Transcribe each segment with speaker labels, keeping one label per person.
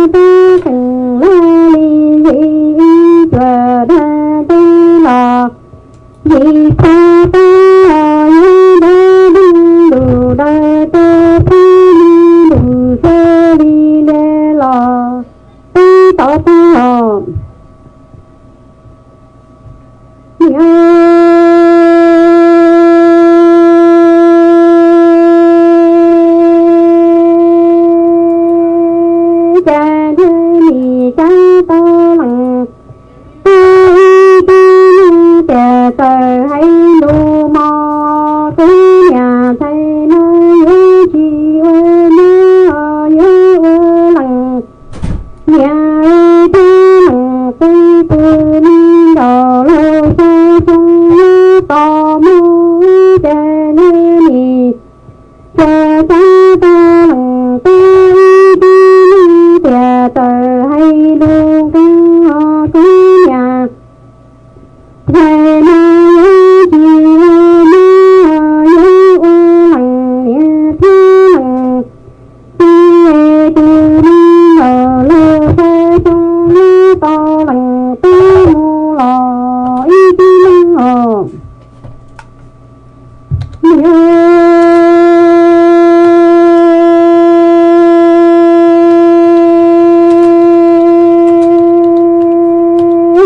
Speaker 1: lì cha la lì dị đa tê lò dị sa ta ya đa đa ta tờ hay lu mò, cứ nhà thầy nó như chi ơi nó như ô lặng nhà ơi ta lặng tây tư ni đò lô sa sông nhớ tò mù cha nê nì cha ta ta lặng ta ni cha tờ hay lu căng ho cứ nhà.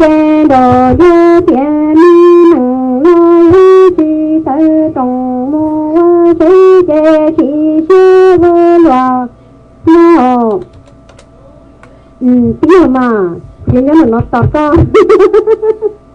Speaker 1: cha đồ dơ mi nặng lo lý chi tơ tổng mô chi chê chi chê vô loa. Mô. Ừ tiếng mà tiếng nhớ là nó tọt con.